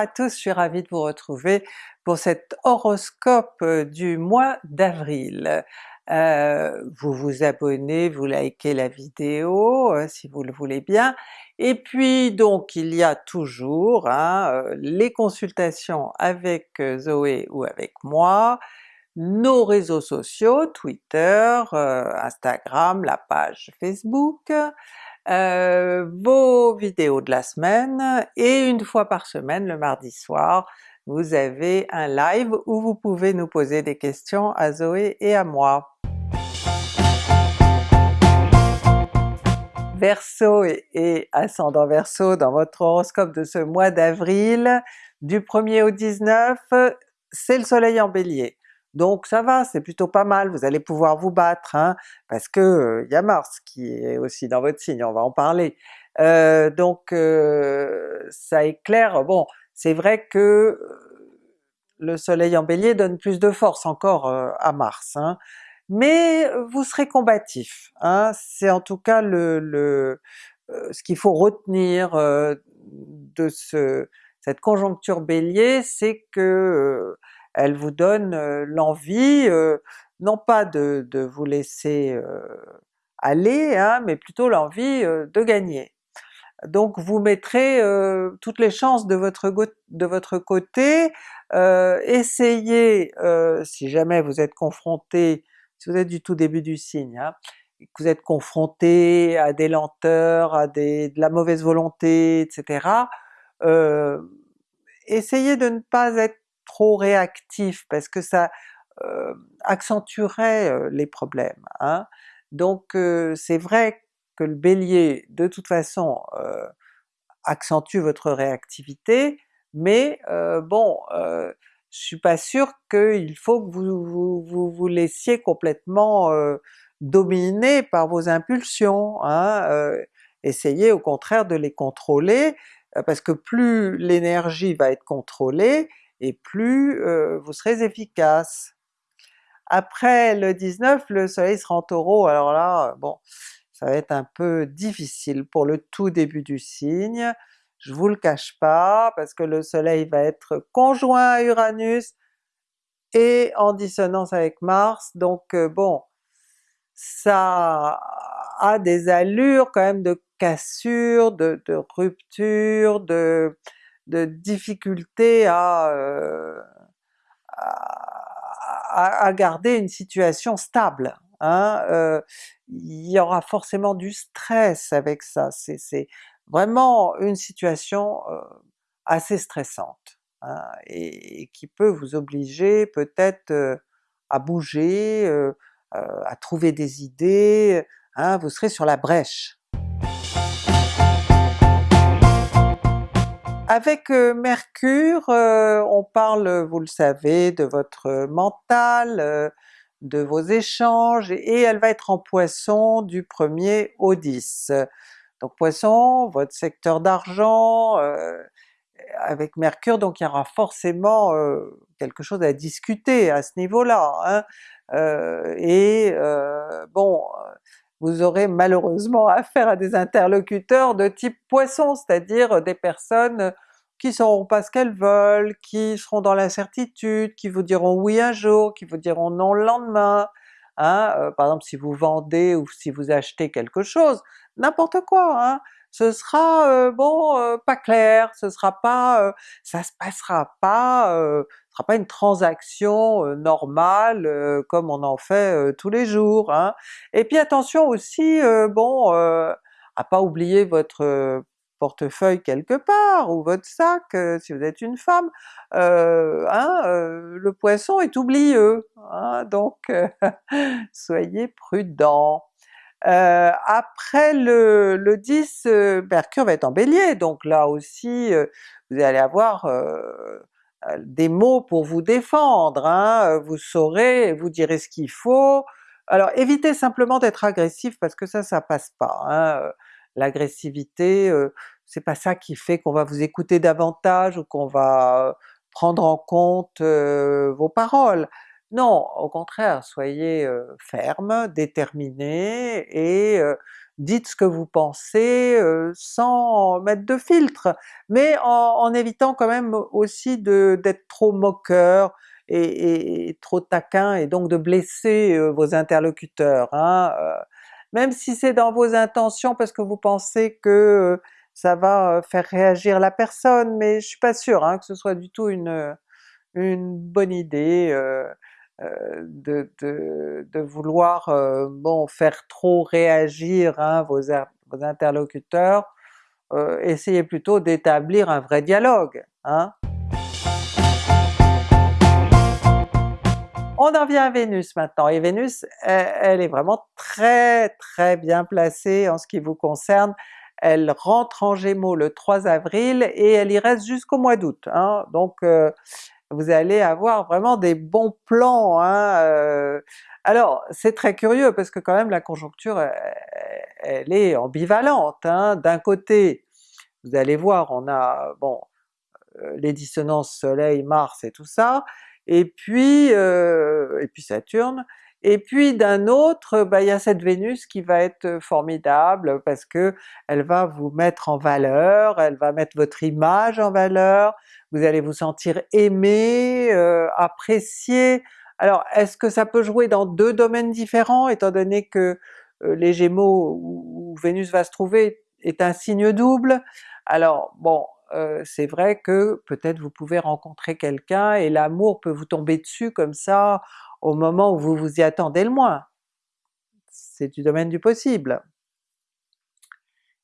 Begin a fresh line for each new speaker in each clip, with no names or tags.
à tous, je suis ravie de vous retrouver pour cet horoscope du mois d'avril. Euh, vous vous abonnez, vous likez la vidéo euh, si vous le voulez bien, et puis donc il y a toujours hein, euh, les consultations avec Zoé ou avec moi, nos réseaux sociaux, Twitter, Instagram, la page Facebook, vos vidéos de la semaine, et une fois par semaine, le mardi soir, vous avez un live où vous pouvez nous poser des questions à Zoé et à moi. Verseau et, ascendant Verseau dans votre horoscope de ce mois d'avril, du 1er au 19, c'est le soleil en Bélier. Donc ça va, c'est plutôt pas mal, vous allez pouvoir vous battre, hein, parce que il y a Mars qui est aussi dans votre signe, on va en parler. Euh, donc euh, ça éclaire, bon c'est vrai que le soleil en Bélier donne plus de force encore à Mars, hein, mais vous serez combatif. Hein? C'est en tout cas le, le ce qu'il faut retenir de ce, cette conjoncture Bélier, c'est que elle vous donne l'envie, non pas de, de, vous laisser aller, hein, mais plutôt l'envie de gagner. Donc vous mettrez toutes les chances de votre, de votre côté, essayez, si jamais vous êtes confronté si vous êtes du tout début du signe, hein, que vous êtes confronté à des lenteurs, à des, de la mauvaise volonté, etc., essayez de ne pas être trop réactif parce que ça euh, accentuerait euh, les problèmes. Hein. Donc euh, c'est vrai que le Bélier de toute façon accentue votre réactivité, mais bon, je suis pas sûr qu'il faut que vous vous, laissiez complètement dominer par vos impulsions. Hein? Essayez au contraire de les contrôler, parce que plus l'énergie va être contrôlée, et plus vous serez efficace. Après le 19, le soleil sera en Taureau, alors là, bon, ça va être un peu difficile pour le tout début du signe, je vous le cache pas, parce que le soleil va être conjoint à Uranus et en dissonance avec Mars, donc euh, bon, ça a des allures quand même de cassure, de, rupture, de, de difficulté euh, à, à, garder une situation stable. Hein? Euh, il y aura forcément du stress avec ça, c'est vraiment une situation assez stressante, hein, et, qui peut vous obliger peut-être à bouger, à trouver des idées, hein, vous serez sur la brèche. Avec Mercure, on parle, vous le savez, de votre mental, de vos échanges, et elle va être en Poisson du 1er au 10. Donc Poisson, votre secteur d'argent, euh, avec Mercure, donc il y aura forcément euh, quelque chose à discuter à ce niveau-là. Hein. Euh, et bon, vous aurez malheureusement affaire à des interlocuteurs de type Poisson, c'est-à-dire des personnes qui sauront pas ce qu'elles veulent, qui seront dans l'incertitude, qui vous diront oui un jour, qui vous diront non le lendemain, Hein, par exemple si vous vendez ou si vous achetez quelque chose, n'importe quoi, hein, ce sera bon pas clair, ce sera pas, ça se passera pas, ce sera pas une transaction normale comme on en fait tous les jours. Hein. Et puis attention aussi, bon, à pas oublier votre portefeuille quelque part, ou votre sac si vous êtes une femme, hein, le poisson est oublieux, hein, donc soyez prudent. Après le, le 10, Mercure va être en Bélier, donc là aussi vous allez avoir des mots pour vous défendre, hein, vous saurez, vous direz ce qu'il faut. Alors évitez simplement d'être agressif parce que ça, ça passe pas. Hein l'agressivité, c'est pas ça qui fait qu'on va vous écouter davantage ou qu'on va prendre en compte vos paroles. Non, au contraire, soyez ferme, déterminé et dites ce que vous pensez sans mettre de filtre, mais en, évitant quand même aussi d'être trop moqueur et, trop taquin et donc de blesser vos interlocuteurs. Hein, même si c'est dans vos intentions parce que vous pensez que ça va faire réagir la personne, mais je suis pas sûre hein, que ce soit du tout une, bonne idée. De, de, vouloir euh, bon faire trop réagir hein, vos, interlocuteurs, euh, essayez plutôt d'établir un vrai dialogue. Hein. On en vient à Vénus maintenant, et Vénus elle, est vraiment très très bien placée en ce qui vous concerne, elle rentre en Gémeaux le 3 avril et elle y reste jusqu'au mois d'août. Hein. Donc vous allez avoir vraiment des bons plans. Hein, euh. Alors c'est très curieux parce que quand même la conjoncture elle, est ambivalente. Hein. D'un côté, vous allez voir, on a bon euh, les dissonances Soleil, Mars et tout ça, et puis, euh, et puis Saturne, et puis d'un autre, bah, il y a cette Vénus qui va être formidable parce que elle va vous mettre en valeur, elle va mettre votre image en valeur, vous allez vous sentir aimé, apprécié. Alors est-ce que ça peut jouer dans deux domaines différents étant donné que les Gémeaux où, Vénus va se trouver est un signe double? Alors bon, c'est vrai que peut-être vous pouvez rencontrer quelqu'un et l'amour peut vous tomber dessus comme ça au moment où vous vous y attendez le moins. C'est du domaine du possible.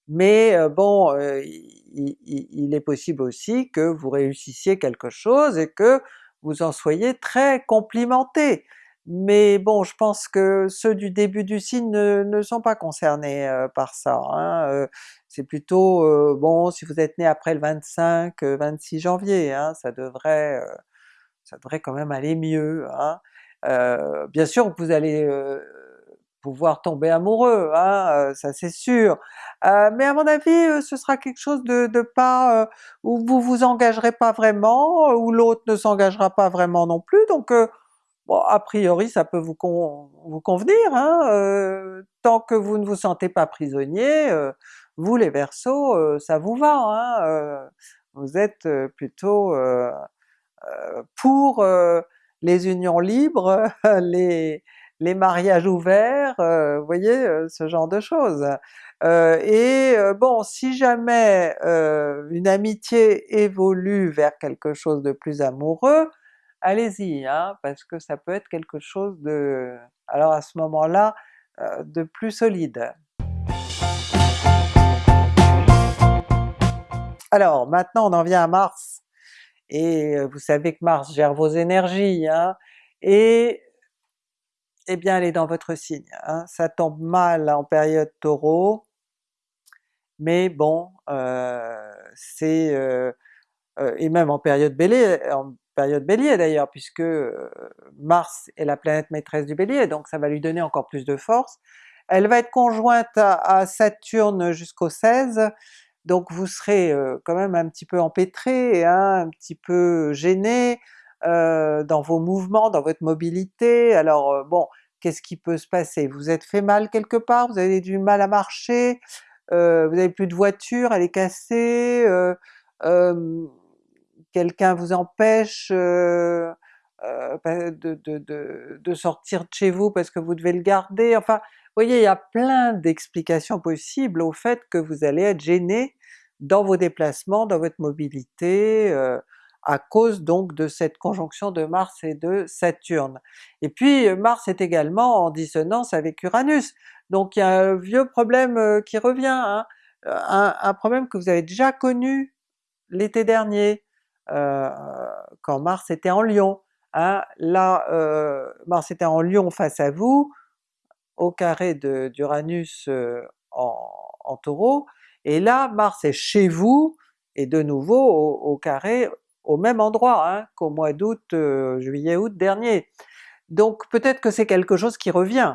Mais euh, bon, euh, il, est possible aussi que vous réussissiez quelque chose et que vous en soyez très complimenté. Mais bon, je pense que ceux du début du signe ne, sont pas concernés euh, par ça. Hein, c'est plutôt, bon, si vous êtes né après le 25-26 janvier, hein, ça devrait ça devrait quand même aller mieux. Hein. Euh, bien sûr vous allez euh, pouvoir tomber amoureux, hein, euh, ça c'est sûr, mais à mon avis ce sera quelque chose de, pas... où vous vous engagerez pas vraiment, où l'autre ne s'engagera pas vraiment non plus, donc bon a priori ça peut vous, vous convenir, hein, tant que vous ne vous sentez pas prisonnier, vous les Verseaux, ça vous va, hein, vous êtes plutôt pour les unions libres, les, les mariages ouverts, euh, vous voyez, euh, ce genre de choses. Euh, et bon, si jamais une amitié évolue vers quelque chose de plus amoureux, allez-y, hein, parce que ça peut être quelque chose de, alors à ce moment-là, de plus solide. Alors maintenant on en vient à Mars, et vous savez que Mars gère vos énergies, hein, et eh bien elle est dans votre signe. Hein. Ça tombe mal en période Taureau, mais bon, c'est... Et même en période Bélier, en période Bélier d'ailleurs, puisque Mars est la planète maîtresse du Bélier, donc ça va lui donner encore plus de force. Elle va être conjointe à Saturne jusqu'au 16, donc vous serez quand même un petit peu empêtré, hein, un petit peu gêné dans vos mouvements, dans votre mobilité, alors bon, qu'est-ce qui peut se passer? Vous êtes fait mal quelque part? Vous avez du mal à marcher? vous avez plus de voiture, elle est cassée? quelqu'un vous empêche? Bah, de, sortir de chez vous parce que vous devez le garder, enfin vous voyez, il y a plein d'explications possibles au fait que vous allez être gêné dans vos déplacements, dans votre mobilité, euh, à cause donc de cette conjonction de Mars et de Saturne. Et puis euh, Mars est également en dissonance avec Uranus, donc il y a un vieux problème euh, qui revient, hein. un, problème que vous avez déjà connu l'été dernier, quand Mars était en Lion. Hein. Là, Mars était en Lion face à vous, au carré d'Uranus en, en Taureau, et là Mars est chez vous, et de nouveau au, carré au même endroit hein, qu'au mois d'août, euh, juillet-août dernier. Donc peut-être que c'est quelque chose qui revient,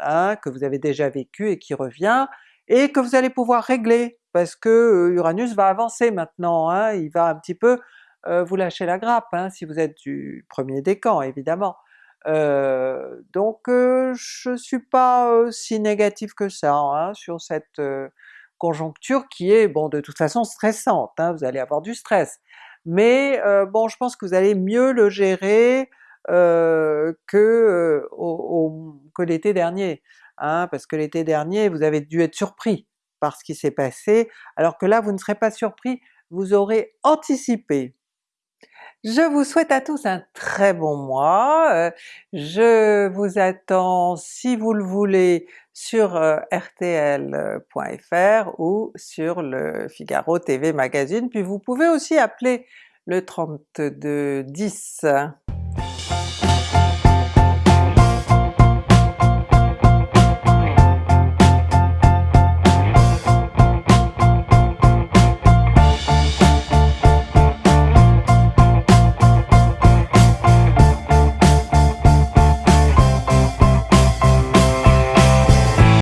hein, que vous avez déjà vécu et qui revient, et que vous allez pouvoir régler, parce que euh, Uranus va avancer maintenant, il va un petit peu euh, vous lâcher la grappe, si vous êtes du premier décan évidemment. donc je suis pas si négative que ça hein, sur cette conjoncture qui est bon de toute façon stressante, hein, vous allez avoir du stress. Mais bon je pense que vous allez mieux le gérer que, l'été dernier, hein, parce que l'été dernier vous avez dû être surpris par ce qui s'est passé, alors que là vous ne serez pas surpris, vous aurez anticipé. Je vous souhaite à tous un très bon mois, je vous attends si vous le voulez sur rtl.fr ou sur le Figaro TV Magazine, puis vous pouvez aussi appeler le 3210.